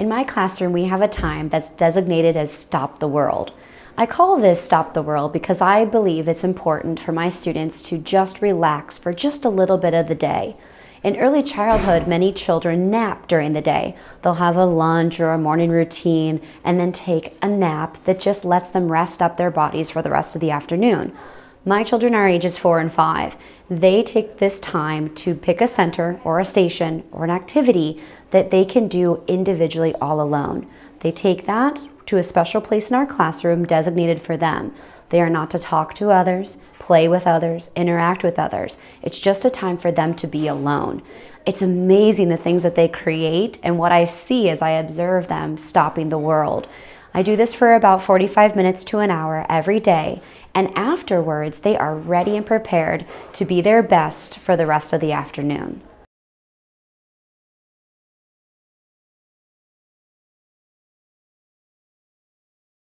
In my classroom, we have a time that's designated as Stop the World. I call this Stop the World because I believe it's important for my students to just relax for just a little bit of the day. In early childhood, many children nap during the day. They'll have a lunch or a morning routine and then take a nap that just lets them rest up their bodies for the rest of the afternoon. My children are ages four and five. They take this time to pick a center or a station or an activity that they can do individually all alone. They take that to a special place in our classroom designated for them. They are not to talk to others, play with others, interact with others. It's just a time for them to be alone. It's amazing the things that they create and what I see as I observe them stopping the world. I do this for about 45 minutes to an hour every day, and afterwards they are ready and prepared to be their best for the rest of the afternoon.